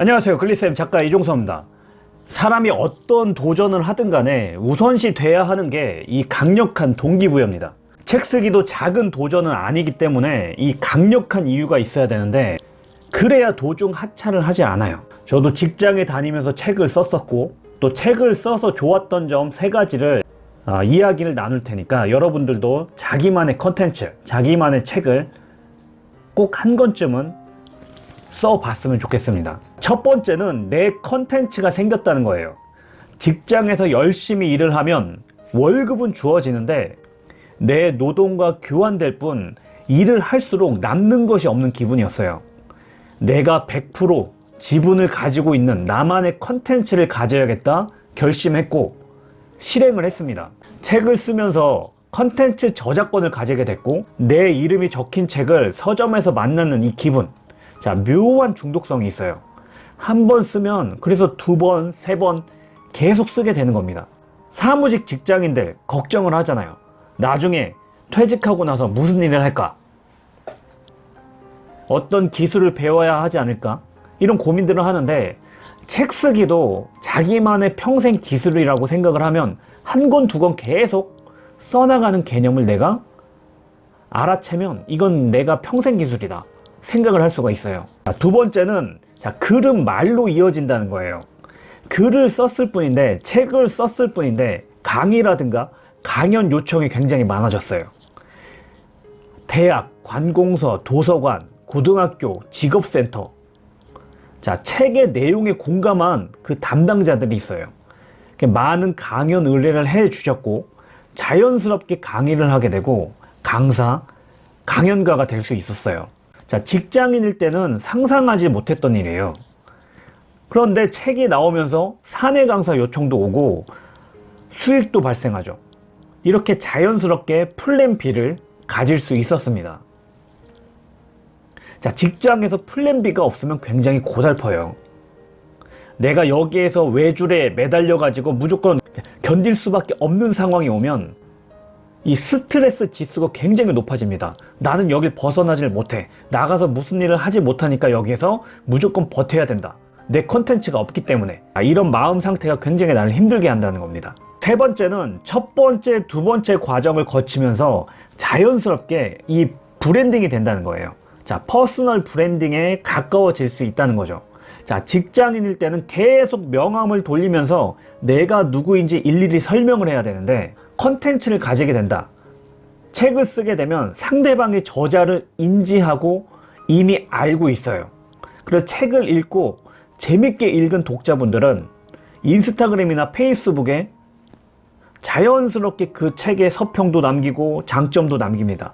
안녕하세요. 글리쌤 작가 이종서입니다. 사람이 어떤 도전을 하든 간에 우선시 돼야 하는 게 이 강력한 동기부여입니다. 책 쓰기도 작은 도전은 아니기 때문에 이 강력한 이유가 있어야 되는데 그래야 도중 하차를 하지 않아요. 저도 직장에 다니면서 책을 썼었고 또 책을 써서 좋았던 점 세 가지를 아, 이야기를 나눌 테니까 여러분들도 자기만의 컨텐츠 자기만의 책을 꼭 한 권쯤은 써봤으면 좋겠습니다 첫 번째는 내 컨텐츠가 생겼다는 거예요. 직장에서 열심히 일을 하면 월급은 주어지는데 내 노동과 교환될 뿐 일을 할수록 남는 것이 없는 기분이었어요. 내가 100% 지분을 가지고 있는 나만의 컨텐츠를 가져야겠다 결심했고 실행을 했습니다. 책을 쓰면서 컨텐츠 저작권을 가지게 됐고 내 이름이 적힌 책을 서점에서 만나는 이 기분. 자 묘한 중독성이 있어요 한 번 쓰면 그래서 두 번, 세 번 계속 쓰게 되는 겁니다. 사무직 직장인들 걱정을 하잖아요. 나중에 퇴직하고 나서 무슨 일을 할까? 어떤 기술을 배워야 하지 않을까? 이런 고민들을 하는데 책 쓰기도 자기만의 평생 기술이라고 생각을 하면 한 권 두 권 계속 써나가는 개념을 내가 알아채면 이건 내가 평생 기술이다 생각을 할 수가 있어요. 두 번째는 자 글은 말로 이어진다는 거예요. 글을 썼을 뿐인데 책을 썼을 뿐인데 강의라든가 강연 요청이 굉장히 많아졌어요. 대학, 관공서, 도서관, 고등학교, 직업센터. 자 책의 내용에 공감한 그 담당자들이 있어요. 많은 강연 의뢰를 해 주셨고 자연스럽게 강의를 하게 되고 강사, 강연가가 될 수 있었어요 자 직장인일 때는 상상하지 못했던 일이에요. 그런데 책이 나오면서 사내 강사 요청도 오고 수익도 발생하죠. 이렇게 자연스럽게 플랜 B를 가질 수 있었습니다. 자 직장에서 플랜 B가 없으면 굉장히 고달퍼요. 내가 여기에서 외줄에 매달려 가지고 무조건 견딜 수밖에 없는 상황이 오면 이 스트레스 지수가 굉장히 높아집니다. 나는 여길 벗어나질 못해. 나가서 무슨 일을 하지 못하니까 여기에서 무조건 버텨야 된다. 내 컨텐츠가 없기 때문에. 아, 이런 마음 상태가 굉장히 나를 힘들게 한다는 겁니다. 세 번째는 첫 번째 두 번째 과정을 거치면서 자연스럽게 이 브랜딩이 된다는 거예요. 자 퍼스널 브랜딩에 가까워질 수 있다는 거죠. 자 직장인일 때는 계속 명함을 돌리면서 내가 누구인지 일일이 설명을 해야 되는데 컨텐츠를 가지게 된다. 책을 쓰게 되면 상대방의 저자를 인지하고 이미 알고 있어요. 그래서 책을 읽고 재밌게 읽은 독자분들은 인스타그램이나 페이스북에 자연스럽게 그 책의 서평도 남기고 장점도 남깁니다.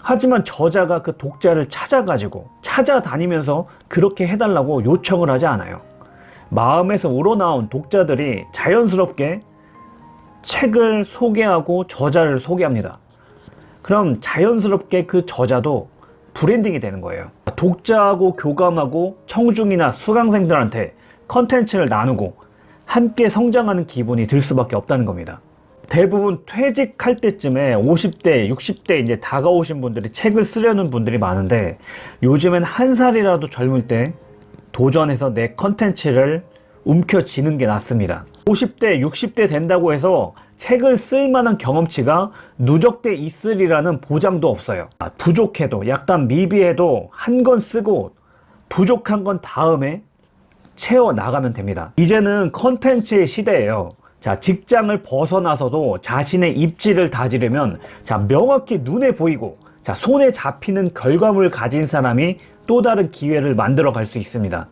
하지만 저자가 그 독자를 찾아가지고 찾아다니면서 그렇게 해달라고 요청을 하지 않아요. 마음에서 우러나온 독자들이 자연스럽게 책을 소개하고 저자를 소개합니다. 그럼 자연스럽게 그 저자도 브랜딩이 되는 거예요. 독자하고 교감하고 청중이나 수강생들한테 컨텐츠를 나누고 함께 성장하는 기분이 들 수밖에 없다는 겁니다. 대부분 퇴직할 때쯤에 50대 60대 이제 다가오신 분들이 책을 쓰려는 분들이 많은데 요즘엔 한 살이라도 젊을 때 도전해서 내 컨텐츠를 움켜쥐는 게 낫습니다. 50대 60대 된다고 해서 책을 쓸 만한 경험치가 누적돼 있으리라는 보장도 없어요. 아, 부족해도 약간 미비해도 한 권 쓰고 부족한 건 다음에 채워 나가면 됩니다. 이제는 컨텐츠의 시대예요. 자 직장을 벗어나서도 자신의 입지를 다지려면 자 명확히 눈에 보이고 자 손에 잡히는 결과물을 가진 사람이 또 다른 기회를 만들어 갈 수 있습니다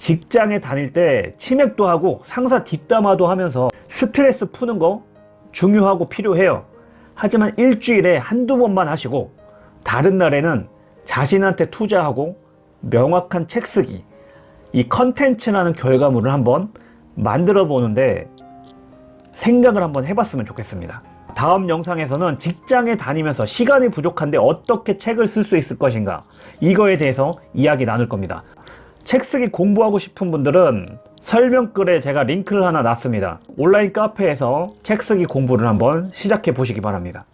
직장에 다닐 때 치맥도 하고 상사 뒷담화도 하면서 스트레스 푸는 거 중요하고 필요해요. 하지만 일주일에 한두 번만 하시고 다른 날에는 자신한테 투자하고 명확한 책 쓰기 이 컨텐츠라는 결과물을 한번 만들어 보는데 생각을 한번 해봤으면 좋겠습니다. 다음 영상에서는 직장에 다니면서 시간이 부족한데 어떻게 책을 쓸 수 있을 것인가 이거에 대해서 이야기 나눌 겁니다 책 쓰기 공부하고 싶은 분들은 설명글에 제가 링크를 하나 놨습니다. 온라인 카페에서 책 쓰기 공부를 한번 시작해 보시기 바랍니다